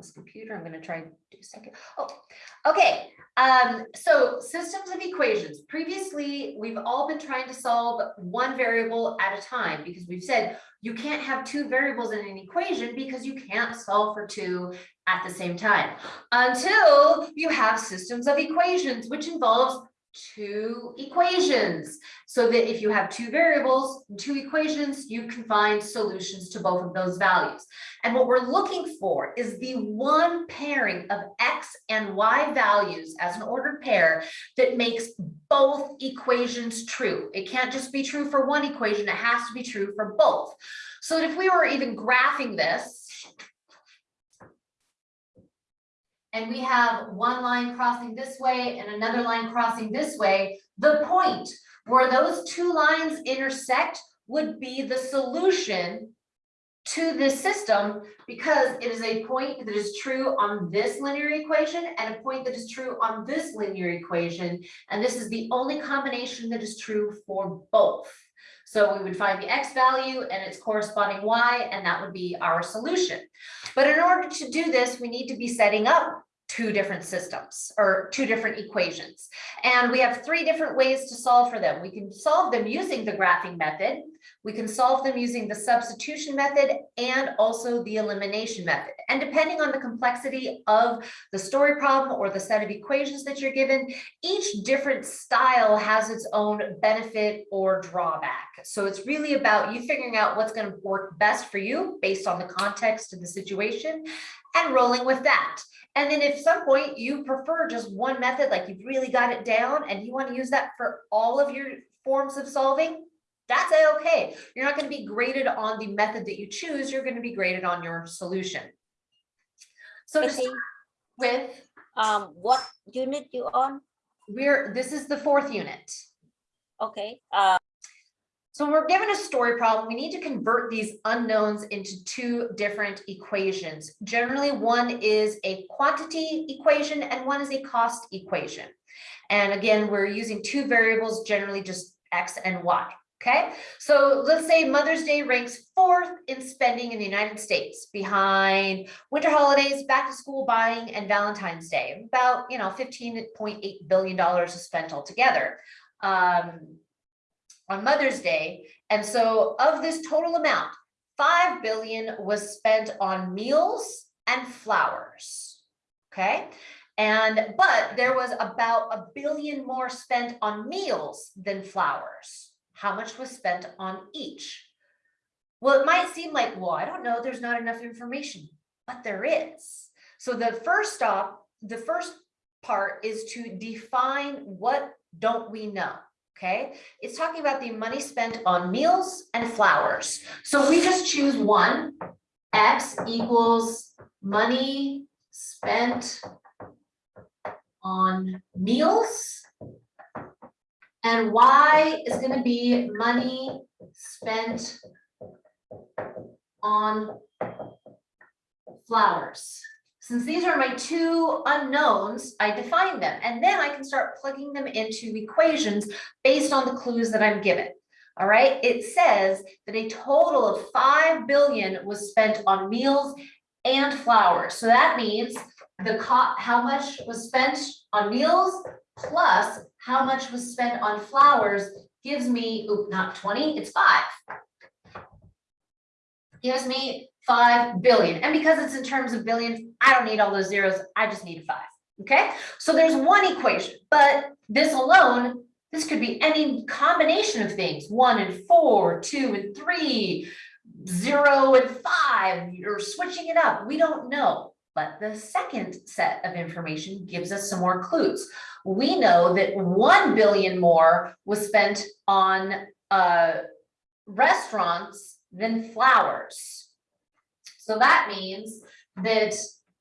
this computer. I'm gonna try and do a second. Oh, okay. Um, so systems of equations. Previously, we've all been trying to solve one variable at a time because we've said you can't have two variables in an equation because you can't solve for two at the same time until you have systems of equations, which involves two equations. So that if you have two variables, and two equations, you can find solutions to both of those values. And what we're looking for is the one pairing of X and Y values as an ordered pair that makes both equations true. It can't just be true for one equation, it has to be true for both. So that if we were even graphing this, and we have one line crossing this way and another line crossing this way, the point where those two lines intersect would be the solution to this system because it is a point that is true on this linear equation and a point that is true on this linear equation. And this is the only combination that is true for both. So we would find the X value and its corresponding Y, and that would be our solution. But in order to do this, we need to be setting up two different systems or two different equations. And we have three different ways to solve for them. We can solve them using the graphing method. We can solve them using the substitution method and also the elimination method. And depending on the complexity of the story problem or the set of equations that you're given, each different style has its own benefit or drawback. So it's really about you figuring out what's going to work best for you based on the context of the situation and rolling with that. And then if some point you prefer just one method, like you've really got it down and you want to use that for all of your forms of solving, that's okay. You're not going to be graded on the method that you choose. You're going to be graded on your solution. So to Okay. start with, Um, what unit you on? we're, this is the fourth unit. Okay, uh, So when we're given a story problem, we need to convert these unknowns into two different equations. Generally, one is a quantity equation and one is a cost equation. And again, we're using two variables, generally just X and Y. Okay, so let's say Mother's Day ranks fourth in spending in the United States behind winter holidays, back to school buying, and Valentine's Day. About, you know, $15.8 billion is spent altogether. Um, on Mother's Day. And so of this total amount, 5 billion was spent on meals and flowers. Okay. And but there was about a billion more spent on meals than flowers. How much was spent on each? Well, it might seem like, well, I don't know, there's not enough information, but there is. So the first stop, the first part is to define what don't we know. Okay, it's talking about the money spent on meals and flowers. So we just choose one, X equals money spent on meals. And Y is gonna be money spent on flowers. Since these are my two unknowns, I define them and then I can start plugging them into equations based on the clues that I'm given. All right, it says that a total of 5 billion was spent on meals and flowers. So that means the how much was spent on meals plus how much was spent on flowers gives me, oop, not 20, it's five. Gives me 5 billion. And because it's in terms of billions, I don't need all those zeros. I just need a five. Okay, so there's one equation, but this alone, this could be any combination of things, one and four, two and three, zero and five, you're switching it up. We don't know. But the second set of information gives us some more clues. We know that 1 billion more was spent on uh, restaurants than flowers. So that means that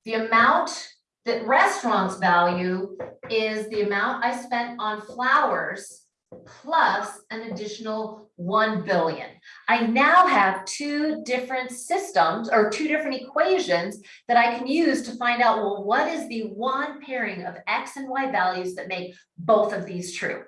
the amount that restaurants value is the amount I spent on flowers plus an additional 1 billion. I now have two different systems or two different equations that I can use to find out, well, what is the one pairing of X and Y values that make both of these true?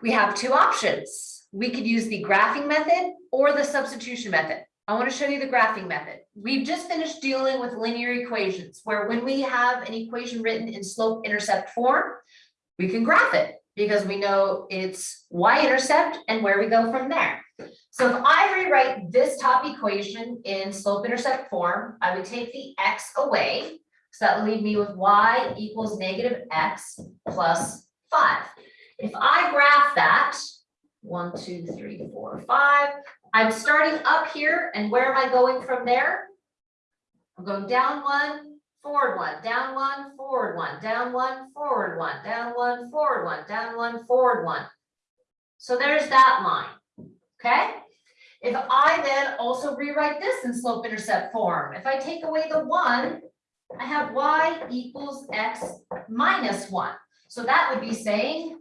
We have two options. We could use the graphing method or the substitution method. I want to show you the graphing method. we've just finished dealing with linear equations, where when we have an equation written in slope intercept form, we can graph it because we know it's y-intercept and where we go from there. So if I rewrite this top equation in slope intercept form, I would take the x away. So that would leave me with y equals negative x plus five. If I graph that, one, two, three, four, five, I'm starting up here and where am I going from there? I'm going down one, forward one, down one, forward one, down one, forward one, down one, forward one, down one, forward one. So there's that line, okay? If I then also rewrite this in slope intercept form, if I take away the one, I have y equals x minus one. So that would be saying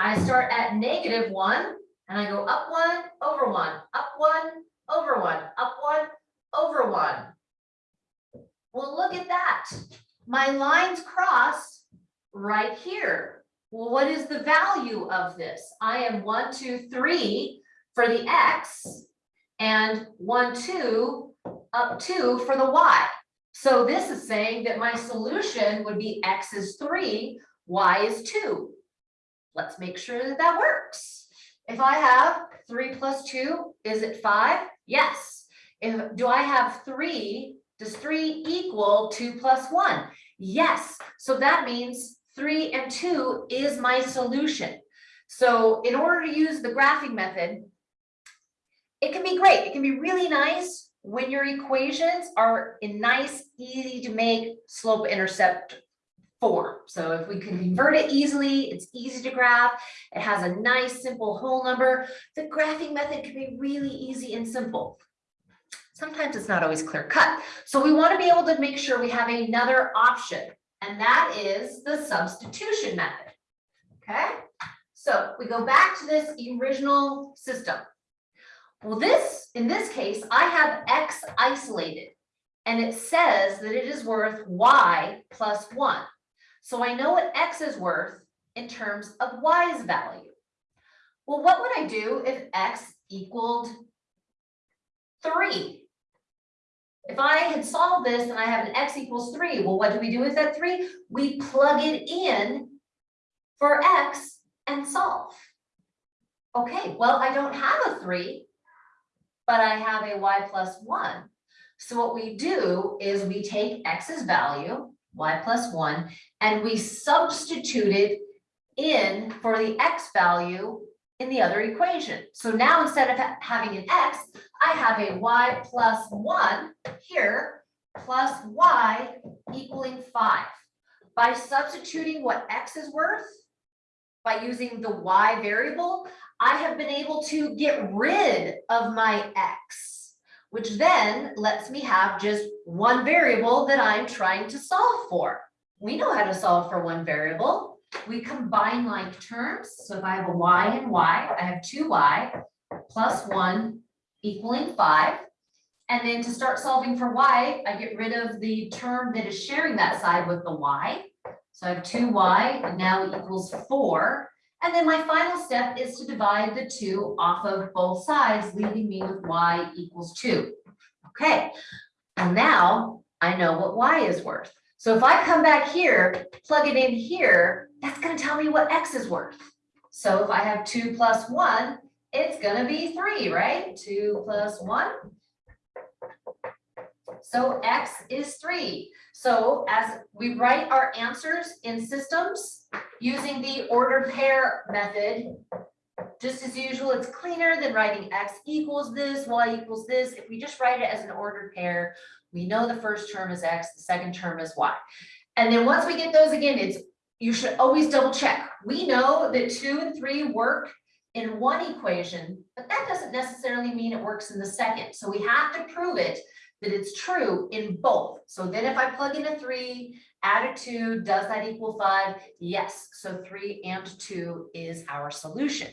I start at negative one and I go up one, over one, up one, over one, up one, over one. Well, look at that. My lines cross right here. Well, what is the value of this? I am one, two, three for the X and one, two, up two for the Y. So this is saying that my solution would be X is three, Y is two. Let's make sure that that works. If I have three plus two, is it five? Yes. If, do I have three does three equal two plus one? Yes, so that means three and two is my solution. So in order to use the graphing method, it can be great. It can be really nice when your equations are in nice, easy to make slope intercept form. So if we can convert it easily, it's easy to graph. It has a nice, simple whole number. The graphing method can be really easy and simple sometimes it's not always clear cut. So we want to be able to make sure we have another option, and that is the substitution method. Okay, so we go back to this original system. Well, this, in this case, I have x isolated, and it says that it is worth y plus one. So I know what x is worth in terms of y's value. Well, what would I do if x equaled three? If I had solved this and I have an x equals three, well, what do we do with that three? We plug it in for x and solve. Okay, well, I don't have a three, but I have a y plus one. So what we do is we take x's value, y plus one, and we substituted in for the x value in the other equation. So now instead of having an x, I have a y plus one here plus y equaling five. By substituting what x is worth, by using the y variable, I have been able to get rid of my x, which then lets me have just one variable that I'm trying to solve for. We know how to solve for one variable we combine like terms. So if I have a y and y, I have two y plus one equaling five. And then to start solving for y, I get rid of the term that is sharing that side with the y. So I have two y and now equals four. And then my final step is to divide the two off of both sides, leaving me with y equals two. Okay, and now I know what y is worth. So if I come back here, plug it in here, that's gonna tell me what X is worth. So if I have two plus one, it's gonna be three, right? Two plus one. So X is three. So as we write our answers in systems using the ordered pair method, just as usual, it's cleaner than writing X equals this, Y equals this. If we just write it as an ordered pair, we know the first term is X, the second term is Y. And then once we get those again, it's you should always double check. We know that two and three work in one equation, but that doesn't necessarily mean it works in the second. So we have to prove it that it's true in both. So then if I plug in a three, add a two, does that equal five? Yes, so three and two is our solution.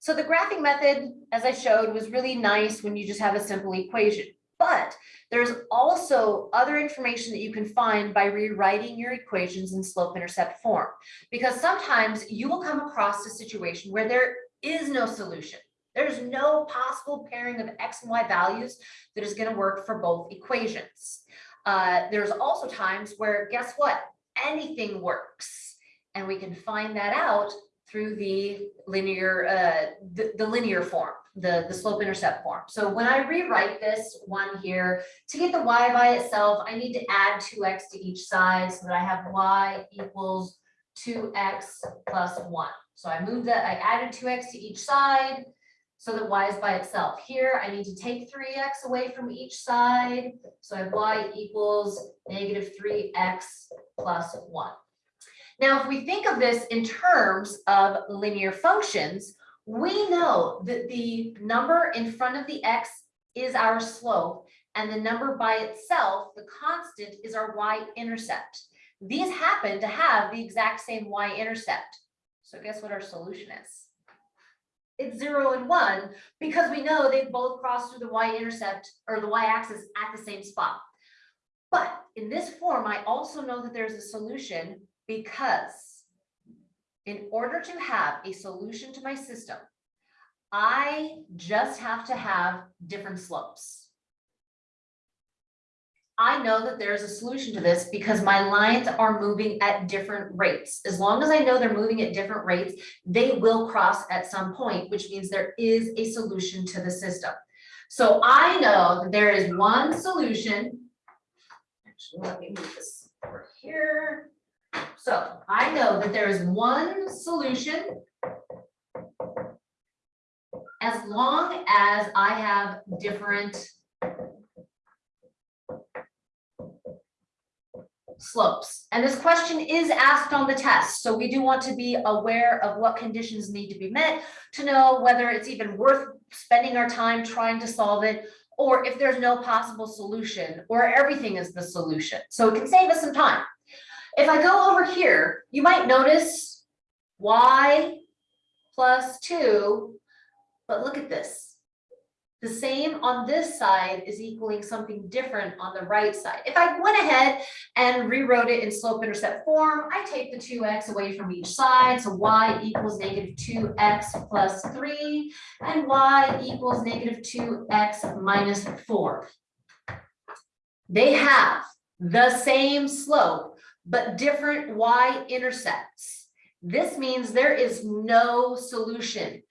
So the graphing method, as I showed, was really nice when you just have a simple equation. But there's also other information that you can find by rewriting your equations in slope intercept form. Because sometimes you will come across a situation where there is no solution. There's no possible pairing of X and Y values that is gonna work for both equations. Uh, there's also times where, guess what? Anything works. And we can find that out through the linear, uh, the, the linear form, the, the slope intercept form. So when I rewrite this one here, to get the y by itself, I need to add two x to each side so that I have y equals two x plus one. So I moved that, I added two x to each side so that y is by itself. Here, I need to take three x away from each side. So I have y equals negative three x plus one. Now, if we think of this in terms of linear functions, we know that the number in front of the x is our slope and the number by itself, the constant, is our y-intercept. These happen to have the exact same y-intercept. So guess what our solution is? It's zero and one because we know they both cross through the y-intercept or the y-axis at the same spot. But in this form, I also know that there's a solution because in order to have a solution to my system, I just have to have different slopes. I know that there's a solution to this because my lines are moving at different rates. As long as I know they're moving at different rates, they will cross at some point, which means there is a solution to the system. So I know that there is one solution. Actually, let me move this over here. So I know that there is one solution. As long as I have different slopes. And this question is asked on the test, so we do want to be aware of what conditions need to be met to know whether it's even worth spending our time trying to solve it, or if there's no possible solution, or everything is the solution. So it can save us some time. If I go over here, you might notice y plus two, but look at this. The same on this side is equaling something different on the right side. If I went ahead and rewrote it in slope intercept form, I take the two x away from each side, so y equals negative two x plus three, and y equals negative two x minus four. They have the same slope, but different y-intercepts. This means there is no solution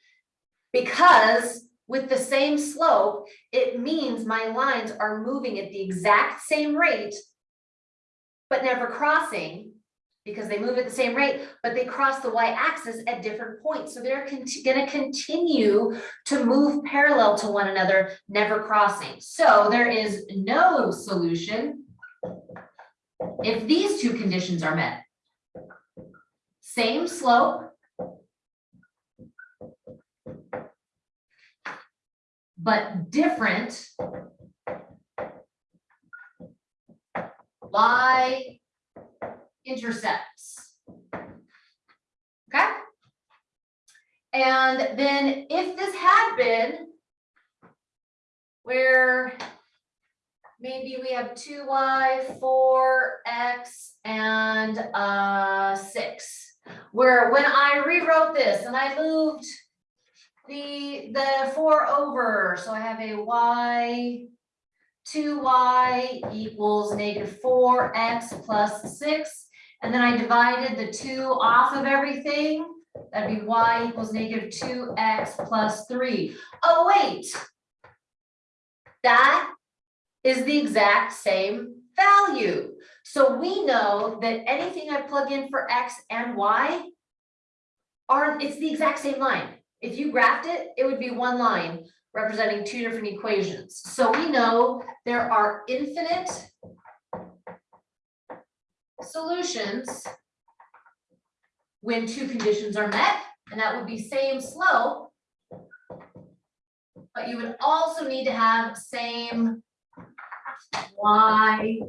because with the same slope, it means my lines are moving at the exact same rate, but never crossing because they move at the same rate, but they cross the y-axis at different points. So they're going to continue to move parallel to one another, never crossing. So there is no solution if these two conditions are met. Same slope, but different y intercepts. Okay? And then if this had been where maybe we have two y, four x, and uh six, where when I rewrote this and I moved the, the four over, so I have a y, two y equals negative four x plus six. And then I divided the two off of everything. That'd be y equals negative two x plus three. Oh, wait. That is the exact same value. So we know that anything I plug in for x and y are, it's the exact same line. If you graphed it, it would be one line representing two different equations. So we know there are infinite solutions when two conditions are met, and that would be same slope. But you would also need to have same y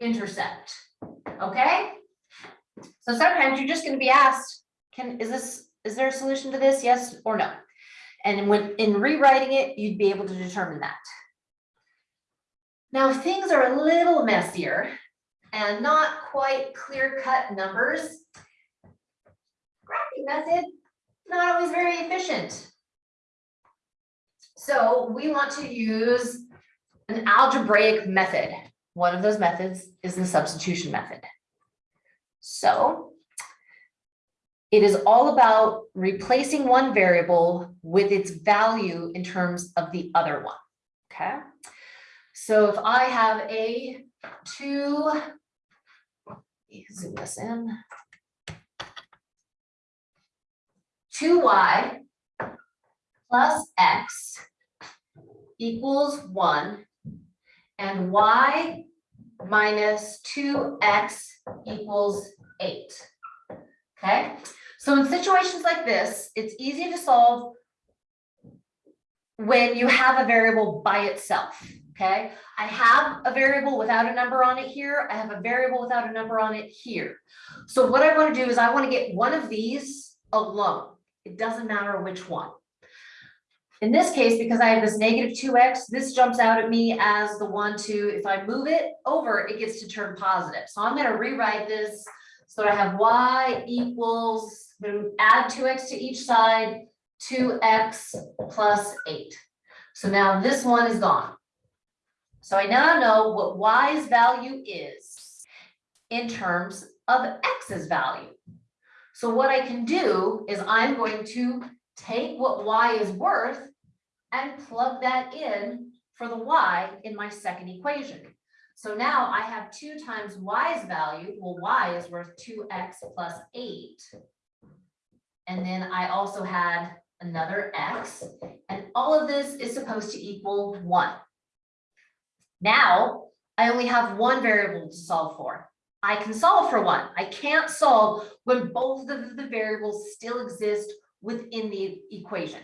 intercept, okay? So sometimes you're just gonna be asked, can, is this is there a solution to this? Yes or no? And when in rewriting it, you'd be able to determine that. Now, things are a little messier and not quite clear cut numbers. Graphing method, not always very efficient. So we want to use an algebraic method. One of those methods is the substitution method. So it is all about replacing one variable with its value in terms of the other one, okay? So if I have a two, zoom this in. Two y plus x equals one and y minus two x equals eight. Okay, so in situations like this, it's easy to solve when you have a variable by itself, okay? I have a variable without a number on it here. I have a variable without a number on it here. So what I want to do is I want to get one of these alone. It doesn't matter which one. In this case, because I have this negative two X, this jumps out at me as the one to, if I move it over, it gets to turn positive. So I'm gonna rewrite this so I have Y equals, add two X to each side, two X plus eight. So now this one is gone. So I now know what Y's value is in terms of X's value. So what I can do is I'm going to take what y is worth and plug that in for the y in my second equation. So now I have two times y's value, well, y is worth two x plus eight. And then I also had another x, and all of this is supposed to equal one. Now, I only have one variable to solve for. I can solve for one. I can't solve when both of the variables still exist within the equation.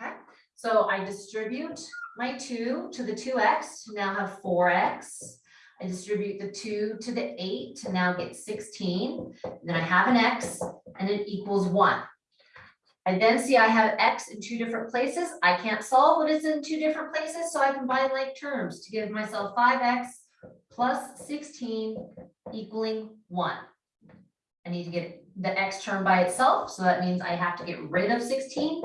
Okay, so I distribute my two to the two x to now have four x. I distribute the two to the eight to now get sixteen. Then I have an x and it equals one. I then see I have x in two different places. I can't solve what is in two different places, so I combine like terms to give myself five x plus sixteen equaling one. I need to get the x term by itself, so that means I have to get rid of sixteen,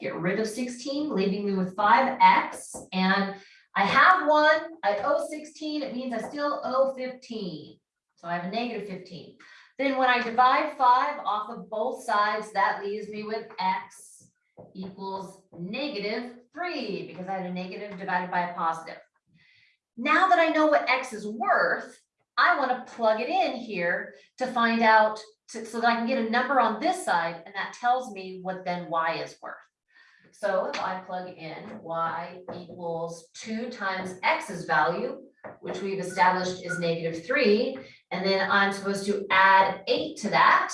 get rid of sixteen, leaving me with five x. And I have one, I owe oh sixteen, it means I still owe fifteen. So I have a negative fifteen. Then when I divide five off of both sides, that leaves me with x equals negative three, because I had a negative divided by a positive. Now that I know what x is worth, I want to plug it in here to find out, to- so that I can get a number on this side, and that tells me what then y is worth. So if I plug in y equals two times x's value, which we've established is negative three, and then I'm supposed to add eight to that.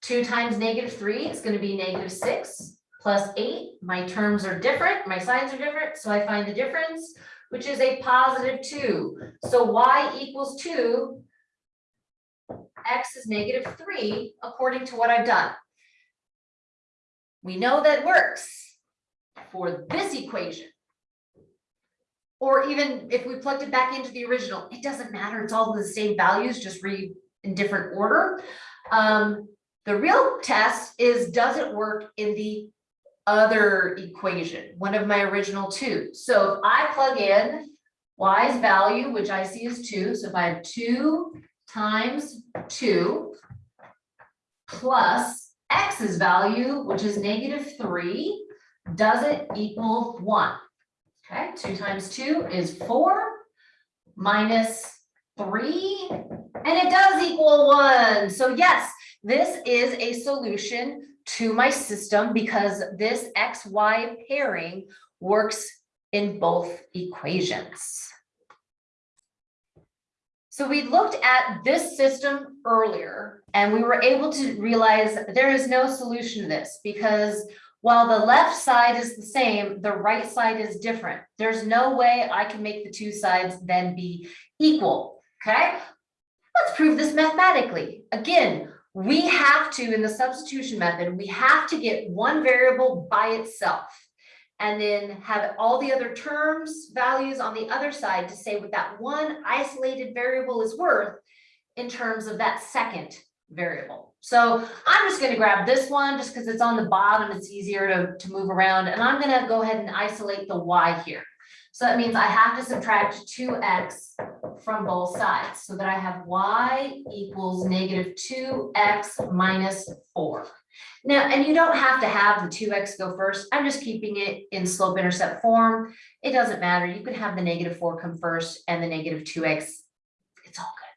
Two times negative three is gonna be negative six, plus eight, my terms are different, my signs are different, so I find the difference, which is a positive two. So y equals two. X is negative three, according to what I've done. We know that works for this equation. Or even if we plugged it back into the original, it doesn't matter, it's all the same values, just read in different order. Um, the real test is, does it work in the other equation, one of my original two? So if I plug in y's value, which I see is two, so if I have two times two plus x's value, which is negative three, does it equal one? Okay, two times two is four minus three, and it does equal one. So yes, this is a solution to my system because this XY pairing works in both equations. So we looked at this system earlier and we were able to realize there is no solution to this because while the left side is the same, the right side is different. There's no way I can make the two sides then be equal, okay? Let's prove this mathematically. Again, we have to, in the substitution method, we have to get one variable by itself and then have all the other terms, values on the other side to say what that one isolated variable is worth in terms of that second variable. So I'm just gonna grab this one, just because it's on the bottom, it's easier to, to move around, and I'm gonna go ahead and isolate the y here. So that means I have to subtract two x from both sides, so that I have y equals negative two x minus four. Now, and you don't have to have the two x go first, I'm just keeping it in slope intercept form. It doesn't matter, you can have the negative four come first and the negative two x. It's all good.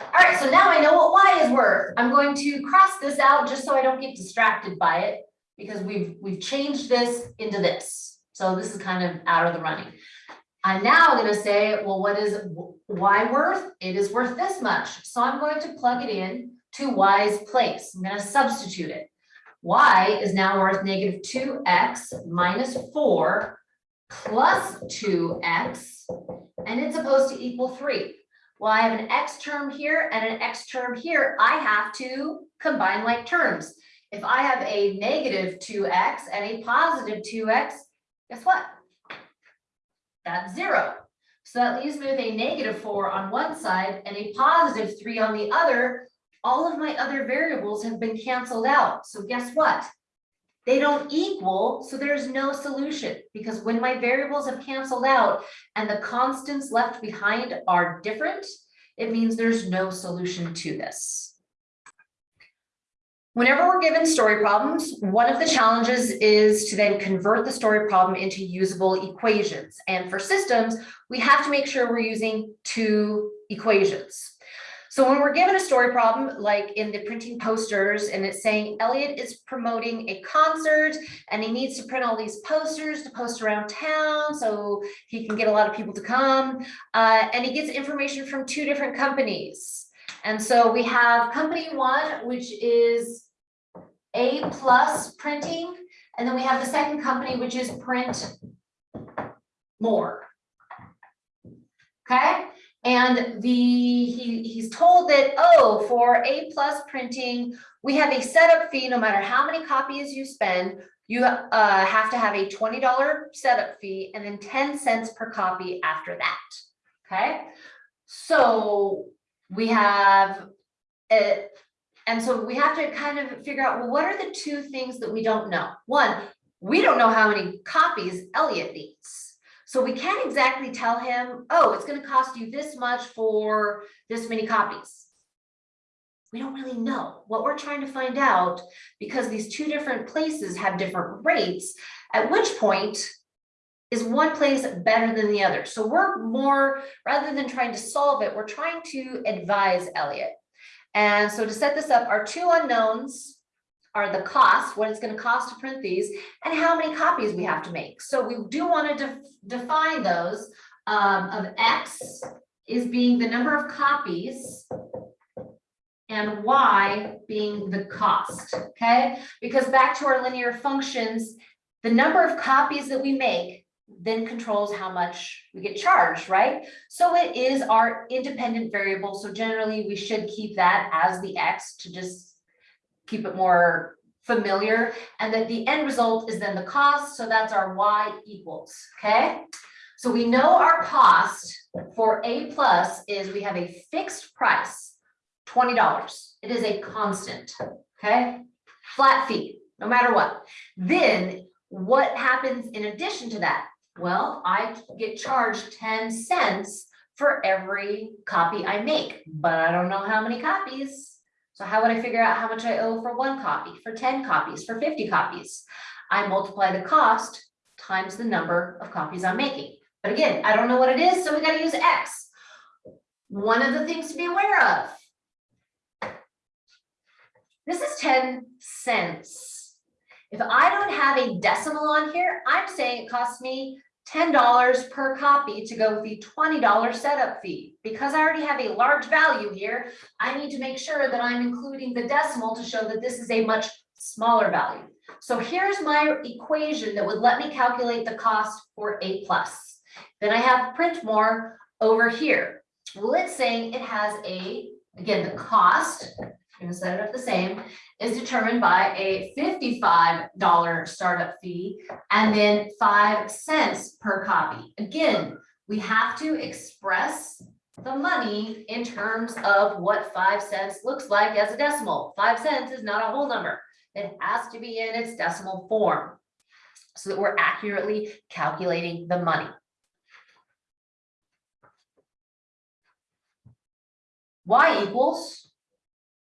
All right, so now I know what y is worth. I'm going to cross this out just so I don't get distracted by it. Because we've, we've changed this into this. So this is kind of out of the running. I'm now gonna say, well, what is y worth? It is worth this much. So I'm going to plug it in to y's place. I'm gonna substitute it. y is now worth negative two x minus four plus two x, and it's supposed to equal three. Well, I have an x term here and an x term here. I have to combine like terms. If I have a negative two x and a positive two x, guess what? That's zero. So that leaves me with a negative four on one side and a positive three on the other. All of my other variables have been canceled out. So guess what? They don't equal, so there's no solution because when my variables have canceled out and the constants left behind are different, it means there's no solution to this. Whenever we're given story problems, one of the challenges is to then convert the story problem into usable equations. And for systems, we have to make sure we're using two equations. So when we're given a story problem, like in the printing posters, and it's saying Elliot is promoting a concert and he needs to print all these posters to post around town so he can get a lot of people to come. Uh, and he gets information from two different companies. And so we have company one, which is A plus printing, and then we have the second company, which is print more. Okay, and the, he, he's told that, oh, for A plus printing, we have a setup fee, no matter how many copies you spend, you uh, have to have a twenty dollar setup fee and then ten cents per copy after that. Okay, so we have it, and so we have to kind of figure out, well, what are the two things that we don't know? One, we don't know how many copies Elliot needs. So we can't exactly tell him, oh, it's gonna cost you this much for this many copies. We don't really know what we're trying to find out because these two different places have different rates, at which point is one place better than the other? So we're more, rather than trying to solve it, we're trying to advise Elliot. And so to set this up, our two unknowns are the cost, what it's gonna cost to print these, and how many copies we have to make. So we do wanna def- define those um, of X is being the number of copies and Y being the cost, okay? Because back to our linear functions, the number of copies that we make then controls how much we get charged, right? So it is our independent variable. So generally we should keep that as the X to just keep it more familiar. And then the end result is then the cost. So that's our Y equals, okay? So we know our cost for A plus is we have a fixed price, twenty dollars. It is a constant, okay? Flat fee, no matter what. Then what happens in addition to that? Well, I get charged ten cents for every copy I make, but I don't know how many copies. So how would I figure out how much I owe for one copy, for ten copies, for fifty copies? I multiply the cost times the number of copies I'm making. But again, I don't know what it is, so we gotta use X. One of the things to be aware of. This is ten cents. If I don't have a decimal on here, I'm saying it costs me ten dollars per copy to go with the twenty dollar setup fee. Because I already have a large value here, I need to make sure that I'm including the decimal to show that this is a much smaller value. So here's my equation that would let me calculate the cost for A plus. Then I have print more over here. Well, it's saying it has a, again, the cost, I'm gonna set it up the same, is determined by a fifty-five dollar startup fee and then five cents per copy. Again, we have to express the money in terms of what five cents looks like as a decimal. Five cents is not a whole number. It has to be in its decimal form. So that we're accurately calculating the money. Y equals,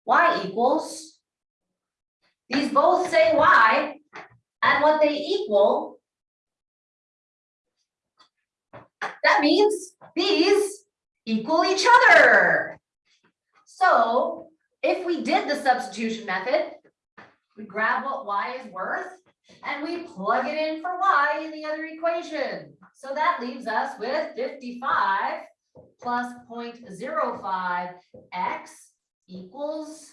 Y equals. These both say Y, and what they equal. That means these equal each other. So if we did the substitution method, we grab what Y is worth and we plug it in for Y in the other equation. So that leaves us with fifty-five plus 0.05 x equals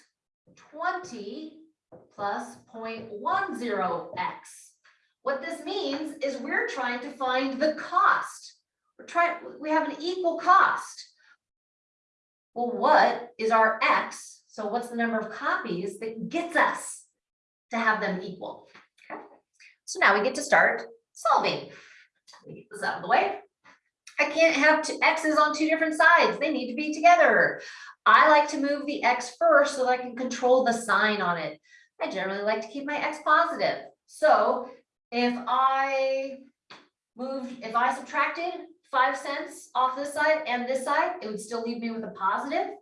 twenty plus 0.10 x. What this means is we're trying to find the cost. We're trying, we have an equal cost. Well, what is our x? So what's the number of copies that gets us to have them equal? Okay. So now we get to start solving. Let me get this out of the way. I can't have two x's on two different sides. They need to be together. I like to move the x first so that I can control the sign on it. I generally like to keep my x positive. So if I moved, if I subtracted five cents off this side and this side, it would still leave me with a positive.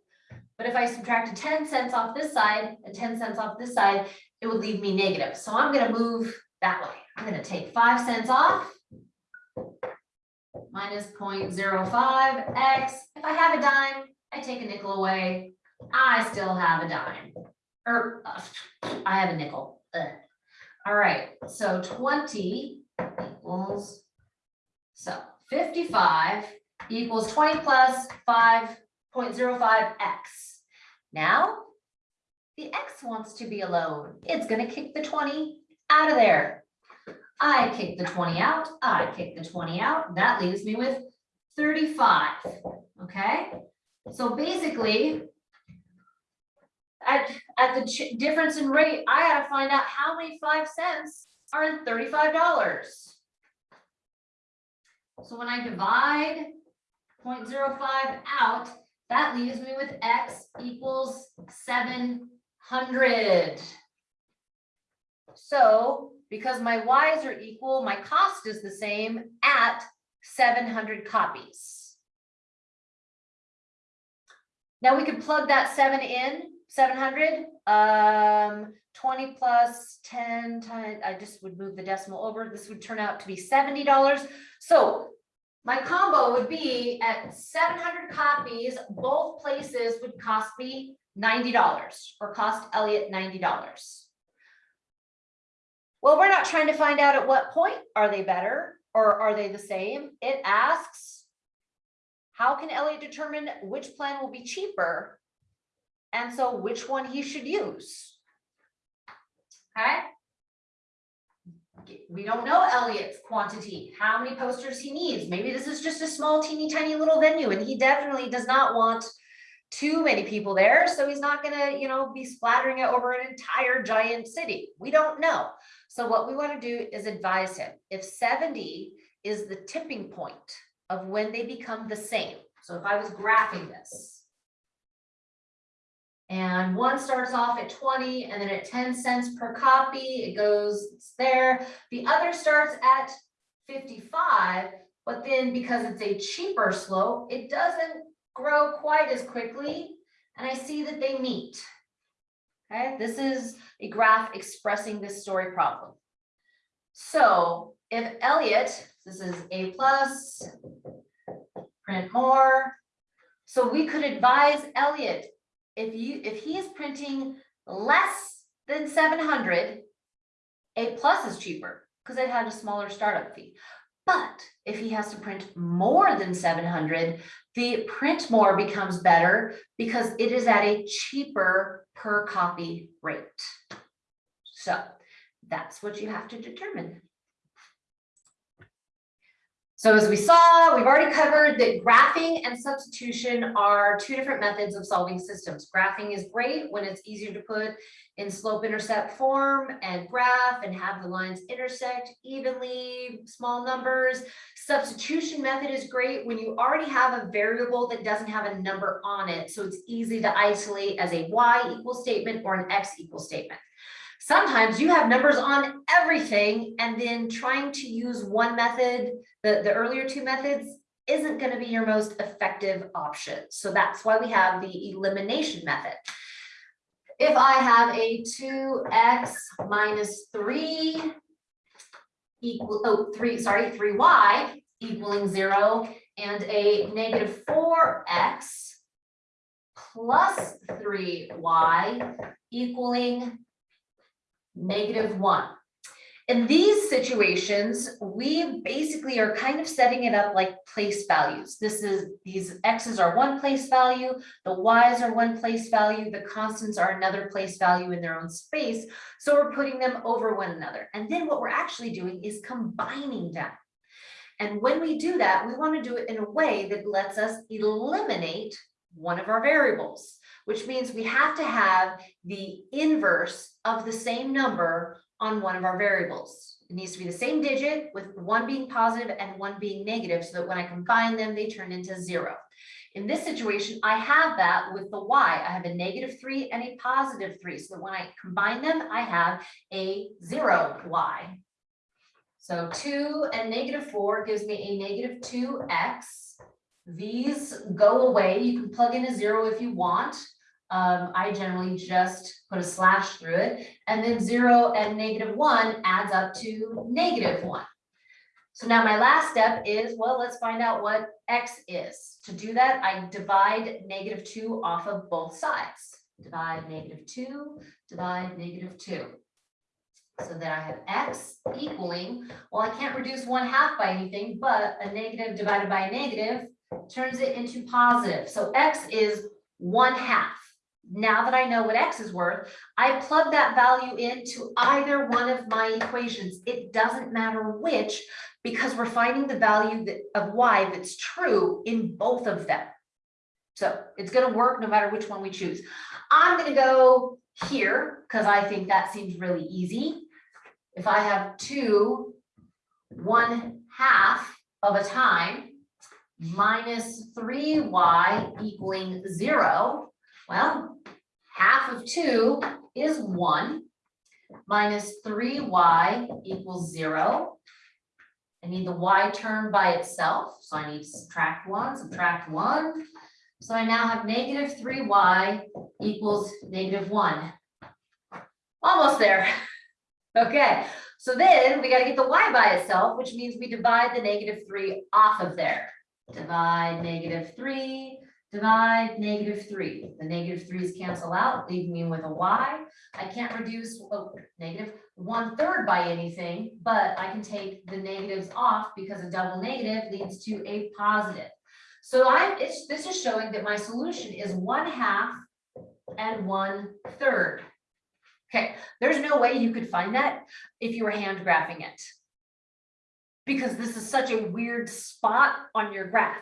But if I subtracted ten cents off this side and ten cents off this side, it would leave me negative. So I'm gonna move that way. I'm gonna take five cents off. Minus 0.05 x. If I have a dime, I take a nickel away. I still have a dime. Or uh, I have a nickel. Ugh. All right, so twenty equals. So fifty-five equals twenty plus five point zero five x. Now, the x wants to be alone. It's gonna kick the twenty out of there. I kick the twenty out, I kick the twenty out, that leaves me with thirty-five, okay? So basically. At, at the difference in rate, I gotta find out how many five cents are in thirty-five dollars. So when I divide 0.05 out, that leaves me with x equals seven hundred. So because my y's are equal, my cost is the same at seven hundred copies. Now we could plug that seven in, seven hundred, um, twenty plus ten times, I just would move the decimal over, this would turn out to be seventy dollars. So my combo would be at seven hundred copies, both places would cost me ninety dollars or cost Elliot ninety dollars. Well, we're not trying to find out at what point are they better or are they the same? It asks, how can Elliot determine which plan will be cheaper? And so which one he should use? Okay? We don't know Elliot's quantity, how many posters he needs. Maybe this is just a small teeny tiny little venue and he definitely does not want too many people there, so he's not gonna, you know, be splattering it over an entire giant city. We don't know. So what we want to do is advise him. If seventy is the tipping point of when they become the same. So if I was graphing this. And one starts off at twenty and then at ten cents per copy, it goes there. The other starts at fifty-five, but then because it's a cheaper slope, it doesn't grow quite as quickly. And I see that they meet. Okay, this is a graph expressing this story problem. So if Elliot, this is A plus, print more. So we could advise Elliot, if you, if he is printing less than seven hundred, A plus is cheaper because it had a smaller startup fee. But if he has to print more than seven hundred, the print more becomes better because it is at a cheaper per copy rate. So that's what you have to determine. So as we saw, we've already covered that graphing and substitution are two different methods of solving systems. Graphing is great when it's easier to put in slope intercept form and graph and have the lines intersect evenly, small numbers. Substitution method is great when you already have a variable that doesn't have a number on it. So it's easy to isolate as a y equal statement or an x equal statement. Sometimes you have numbers on everything and then trying to use one method, the, the earlier two methods isn't going to be your most effective option. So that's why we have the elimination method. If I have a two X minus three equal, oh, three, sorry, three Y equaling zero and a negative four X plus three Y equaling negative one. In these situations, we basically are kind of setting it up like place values. This is, these x's are one place value, the y's are one place value, the constants are another place value in their own space. So we're putting them over one another. And then what we're actually doing is combining them. And when we do that, we want to do it in a way that lets us eliminate one of our variables, which means we have to have the inverse of the same number on one of our variables. It needs to be the same digit with one being positive and one being negative so that when I combine them, they turn into zero. In this situation, I have that with the y. I have a negative three and a positive three. So that when I combine them, I have a zero y. So two and negative four gives me a negative two x. These go away. You can plug in a zero if you want. Um, I generally just put a slash through it and then zero and negative one adds up to negative one. So now my last step is, well, let's find out what x is. To do that, I divide negative two off of both sides. Divide negative two, divide negative two. So that I have x equaling, well, I can't reduce one half by anything, but a negative divided by a negative turns it into positive. So x is one half. Now that I know what x is worth, I plug that value into either one of my equations. It doesn't matter which, because we're finding the value that, of y that's true in both of them. So it's going to work no matter which one we choose. I'm going to go here because I think that seems really easy. If I have two, one half of a time minus three y equaling zero, well, half of two is one minus three y equals zero. I need the y term by itself, so I need to subtract one, subtract one. So I now have negative three y equals negative one. Almost there. Okay, so then we gotta get the y by itself, which means we divide the negative three off of there. Divide negative three, divide negative three. The negative threes cancel out, leaving me with a y. I can't reduce oh, negative one third by anything, but I can take the negatives off because a double negative leads to a positive. So I, this is showing that my solution is one half and one third. Okay, there's no way you could find that if you were hand graphing it. Because this is such a weird spot on your graph.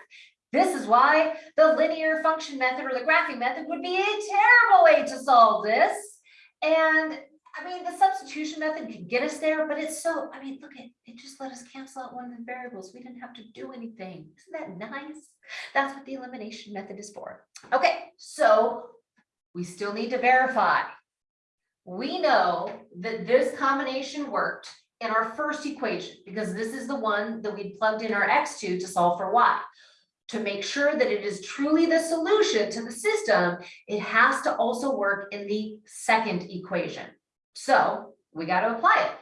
This is why the linear function method or the graphing method would be a terrible way to solve this. And I mean, the substitution method could get us there, but it's so, I mean, look at, it just let us cancel out one of the variables. We didn't have to do anything. Isn't that nice? That's what the elimination method is for. Okay, so we still need to verify. We know that this combination worked in our first equation because this is the one that we plugged in our x2 to solve for y. To make sure that it is truly the solution to the system, it has to also work in the second equation. So we got to apply it.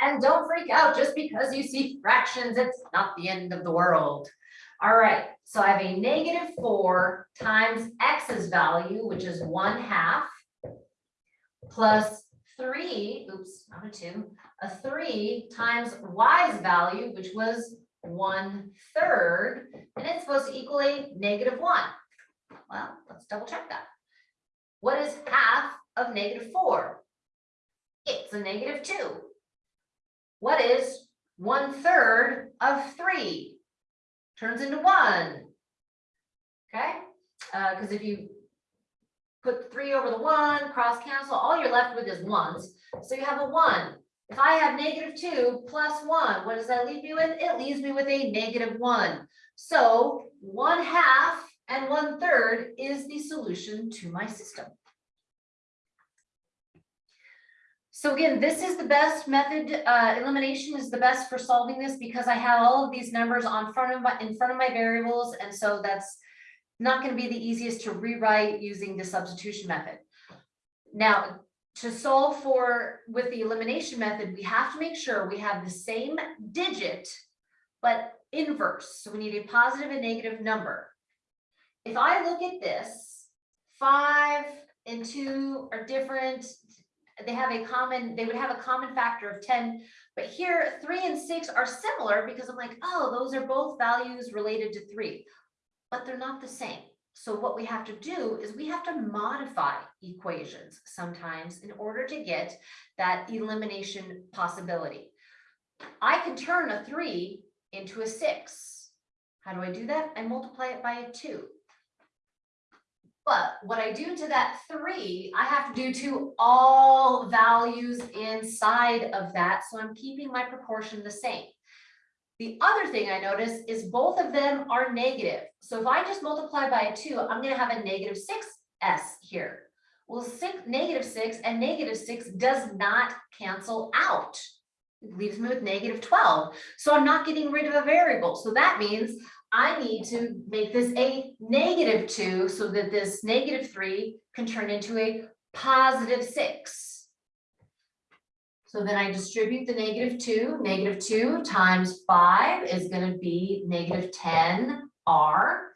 And don't freak out just because you see fractions, it's not the end of the world. All right, so I have a negative four times x's value, which is one half, plus three, oops, not a two, a three times y's value, which was one third, and it's supposed to equal a negative one. Well, let's double check that. What is half of negative four? It's a negative two. What is one third of three turns into one. Okay, uh, cause if you put three over the one, cross cancel, all you're left with is ones. So you have a one. If I have negative two plus one, what does that leave me with? It leaves me with a negative one. So one half and one third is the solution to my system. So again, this is the best method, uh, elimination is the best for solving this because I have all of these numbers on front of my, in front of my variables, and so that's not gonna be the easiest to rewrite using the substitution method. Now, to solve for, with the elimination method, we have to make sure we have the same digit, but inverse, so we need a positive and negative number. If I look at this, five and two are different, they have a common, they would have a common factor of ten. But here, three and six are similar because I'm like, oh, those are both values related to three. But they're not the same. So what we have to do is we have to modify equations sometimes in order to get that elimination possibility. I can turn a three into a six. How do I do that? I multiply it by a two. But what I do to that three, I have to do to all values inside of that, so I'm keeping my proportion the same. The other thing I notice is both of them are negative. So if I just multiply by a two, I'm gonna have a negative six S here. Well, six, negative six and negative six does not cancel out. It leaves me with negative twelve. So I'm not getting rid of a variable. So that means I need to make this a negative two so that this negative three can turn into a positive six. So then I distribute the negative two, negative two times five is gonna be negative ten R.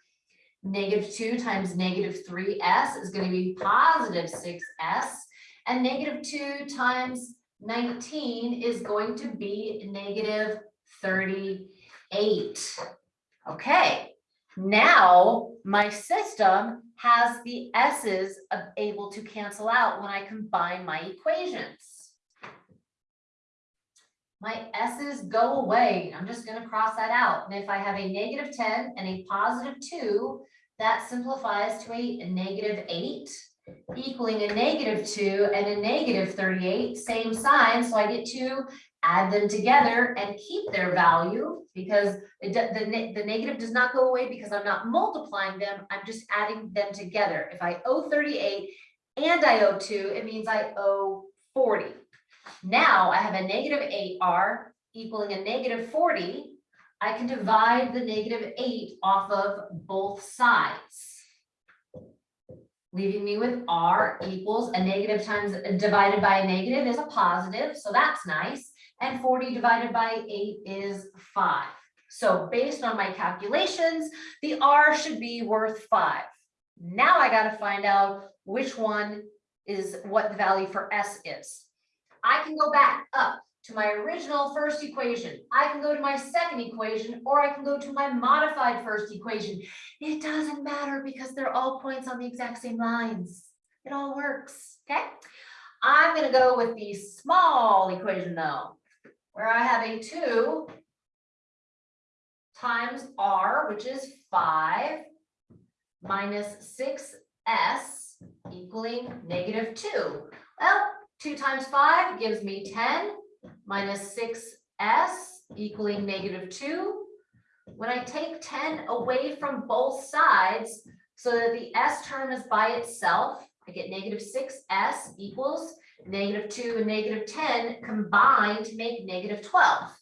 Negative two times negative three S is gonna be positive six S. And negative two times nineteen is going to be negative thirty-eight. Okay, now my system has the S's able to cancel out when I combine my equations. My S's go away. I'm just gonna cross that out. And if I have a negative ten and a positive two, that simplifies to a negative eight equaling a negative two and a negative thirty-eight, same sign, so I get to add them together and keep their value because it, the, the negative does not go away because I'm not multiplying them, I'm just adding them together. If I owe thirty-eight and I owe two, it means I owe forty. Now I have a negative eight R equaling a negative forty. I can divide the negative eight off of both sides leaving me with R equals a negative times divided by a negative is a positive, so that's nice. And forty divided by eight is five. So based on my calculations, the R should be worth five. Now I gotta find out which one is what the value for S is. I can go back up to my original first equation. I can go to my second equation, or I can go to my modified first equation. It doesn't matter because they're all points on the exact same lines. It all works, okay? I'm gonna go with the small equation though, where I have a two times R, which is five, minus six S equaling negative two. Well, two times five gives me ten, minus six S equaling negative two. When I take ten away from both sides, so that the S term is by itself, I get negative six S equals negative two and negative ten combined to make negative twelve.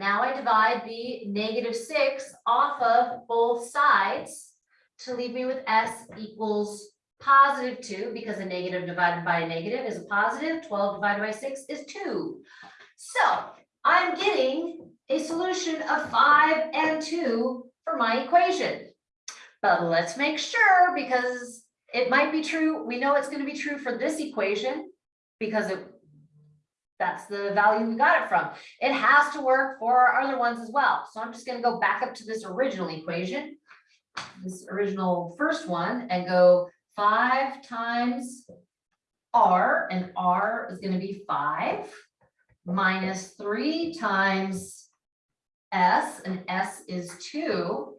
Now I divide the negative six off of both sides to leave me with S equals positive two, because a negative divided by a negative is a positive, twelve divided by six is two. So I'm getting a solution of five and two for my equation. But let's make sure, because it might be true, we know it's gonna be true for this equation, because it, that's the value we got it from. It has to work for our other ones as well. So I'm just gonna go back up to this original equation, this original first one, and go five times R, and R is gonna be five, minus three times S, and S is two,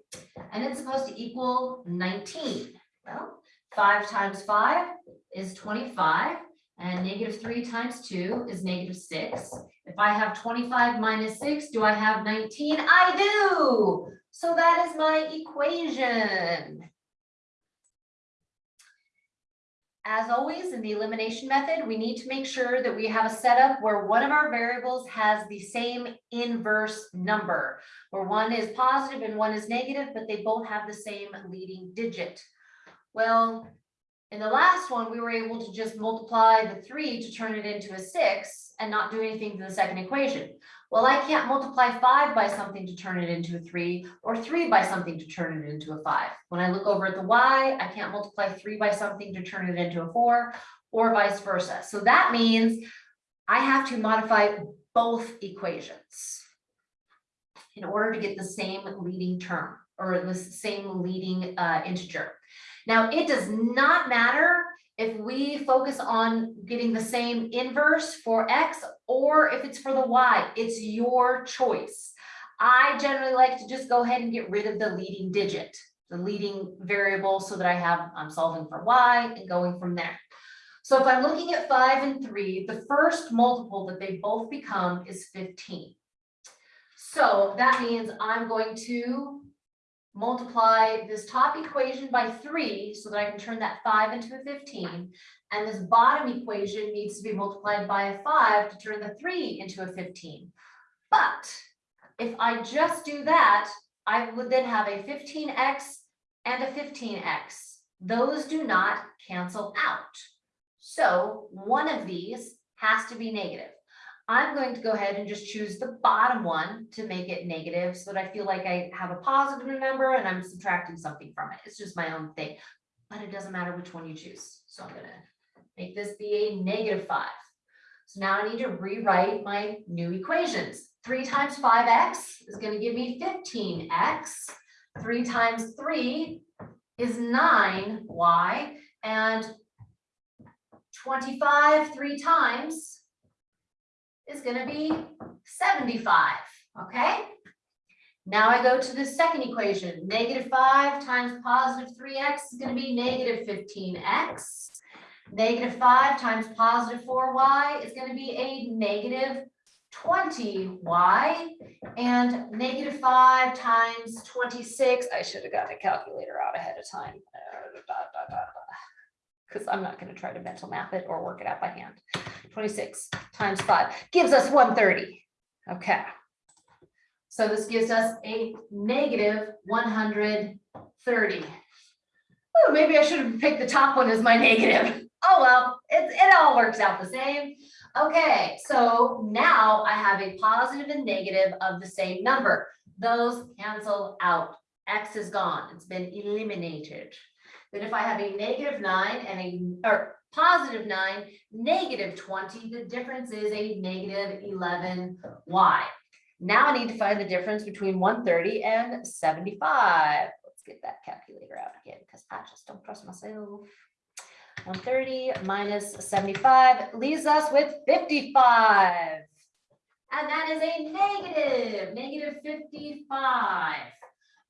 and it's supposed to equal nineteen. Well, five times five is twenty-five, and negative three times two is negative six. If I have twenty-five minus six, do I have nineteen? I do. So that is my equation. As always, in the elimination method, we need to make sure that we have a setup where one of our variables has the same inverse number. Where one is positive and one is negative, but they both have the same leading digit. Well, in the last one, we were able to just multiply the three to turn it into a six and not do anything to the second equation. Well, I can't multiply five by something to turn it into a three or three by something to turn it into a five. When I look over at the y, I can't multiply three by something to turn it into a four or vice versa. So that means I have to modify both equations in order to get the same leading term or the same leading uh, integer. Now, it does not matter if we focus on getting the same inverse for X or if it's for the Y, it's your choice. I generally like to just go ahead and get rid of the leading digit, the leading variable so that I have, I'm solving for Y and going from there. So if I'm looking at five and three, the first multiple that they both become is fifteen. So that means I'm going to multiply this top equation by three so that I can turn that five into a fifteen. And this bottom equation needs to be multiplied by a five to turn the three into a fifteen. But if I just do that, I would then have a fifteen X and a fifteen X. Those do not cancel out. So one of these has to be negative. I'm going to go ahead and just choose the bottom one to make it negative so that I feel like I have a positive number and I'm subtracting something from it. It's just my own thing. But it doesn't matter which one you choose. So I'm gonna make this be a negative five. So now I need to rewrite my new equations. Three times five X is gonna give me fifteen X. Three times three is nine Y and twenty-five, three times is gonna be seventy-five, okay? Now I go to the second equation, negative five times positive three X is gonna be negative fifteen X. Negative five times positive four Y is gonna be a negative twenty Y. And negative five times twenty-six, I should have gotten a calculator out ahead of time. Uh, because I'm not gonna try to mental math it or work it out by hand. Twenty-six times five gives us one thirty. Okay. So this gives us a negative one hundred thirty. Oh, maybe I should have picked the top one as my negative. Oh, well, it, it all works out the same. Okay, so now I have a positive and negative of the same number. Those cancel out. X is gone. It's been eliminated. Then if I have a negative nine and a, or positive nine, negative twenty, the difference is a negative eleven Y. Now I need to find the difference between one thirty and seventy-five. Let's get that calculator out again, because I just don't trust myself. One thirty minus seventy-five leaves us with fifty-five. And that is a negative, negative fifty-five.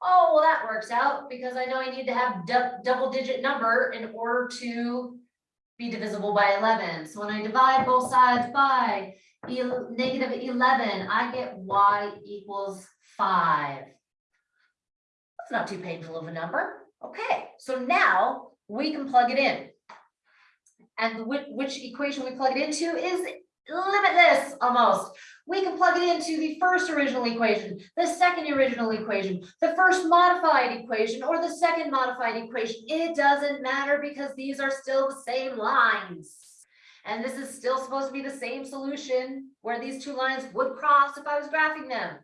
Oh, well, that works out because I know I need to have dou- double digit number in order to be divisible by eleven. So when I divide both sides by negative eleven, I get y equals five. That's not too painful of a number. Okay, so now we can plug it in. And which, which equation we plug it into is limitless almost. We can plug it into the first original equation, the second original equation, the first modified equation, or the second modified equation. It doesn't matter because these are still the same lines. And this is still supposed to be the same solution where these two lines would cross if I was graphing them.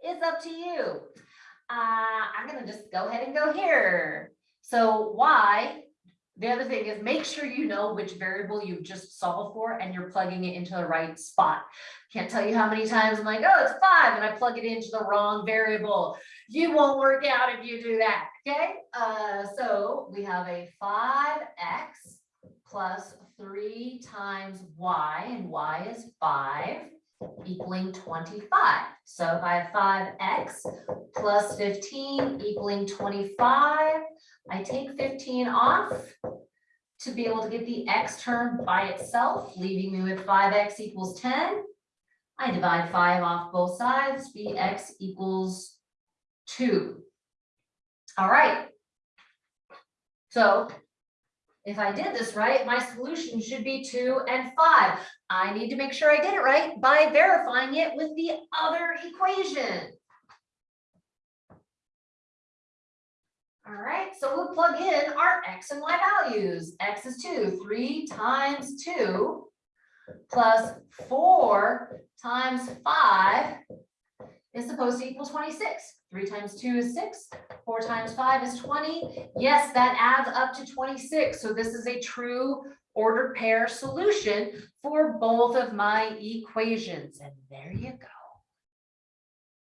It's up to you. Uh, I'm gonna just go ahead and go here. So y the other thing is make sure you know which variable you've just solved for and you're plugging it into the right spot. Can't tell you how many times I'm like, oh, it's five, and I plug it into the wrong variable. You won't work out if you do that, okay? Uh, so we have a five X plus three times Y, and Y is five. equaling twenty-five. So if I have five x plus fifteen equaling twenty-five, I take fifteen off to be able to get the x term by itself, leaving me with five x equals ten. I divide five off both sides, bx equals two. All right. So if I did this right, my solution should be two and five. I need to make sure I did it right by verifying it with the other equation. All right, so we'll plug in our x and y values. x is two, three times two plus four times five is supposed to equal twenty-six. Three times two is six, four times five is twenty. Yes, that adds up to twenty-six. So this is a true ordered pair solution for both of my equations. And there you go.